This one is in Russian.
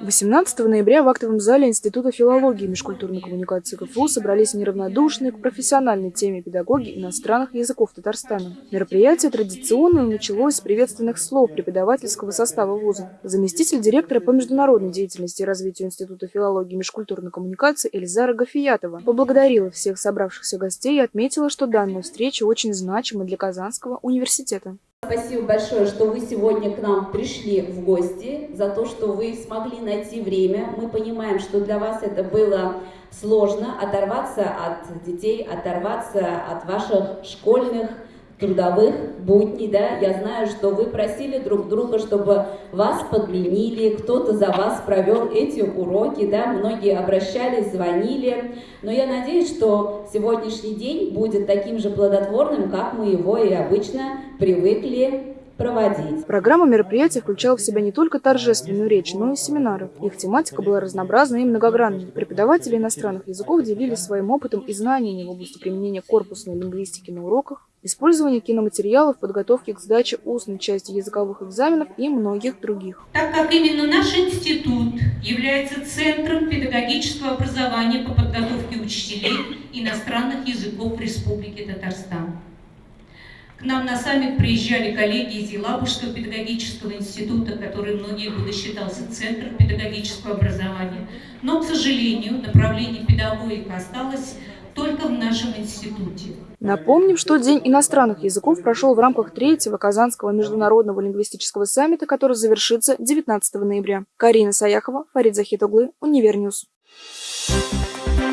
18 ноября в актовом зале Института филологии и межкультурной коммуникации КФУ собрались неравнодушные к профессиональной теме педагоги иностранных языков Татарстана. Мероприятие традиционно началось с приветственных слов преподавательского состава вуза. Заместитель директора по международной деятельности и развитию Института филологии и межкультурной коммуникации Эльзара Гафиятова поблагодарила всех собравшихся гостей и отметила, что данная встреча очень значима для Казанского университета. Спасибо большое, что вы сегодня к нам пришли в гости, за то, что вы смогли найти время. Мы понимаем, что для вас это было сложно, оторваться от детей, оторваться от ваших школьных трудовых будней, да, я знаю, что вы просили друг друга, чтобы вас подменили, кто-то за вас провел эти уроки, да, многие обращались, звонили, но я надеюсь, что сегодняшний день будет таким же плодотворным, как мы его и обычно привыкли проводить. Программа мероприятия включала в себя не только торжественную речь, но и семинары. Их тематика была разнообразной и многогранной. Преподаватели иностранных языков делились своим опытом и знаниями в области применения корпусной лингвистики на уроках, использования киноматериалов, подготовки к сдаче устной части языковых экзаменов и многих других. Так как именно наш институт является центром педагогического образования по подготовке учителей иностранных языков в Республике Татарстан. К нам на саммит приезжали коллеги из Елабужского педагогического института, который многие годы считался центром педагогического образования. Но, к сожалению, направление педагогика осталось нашем институте. Напомним, что День иностранных языков прошел в рамках третьего Казанского международного лингвистического саммита, который завершится 19 ноября. Карина Саяхова, Фарид Захитоглы, Univer News. Thank you.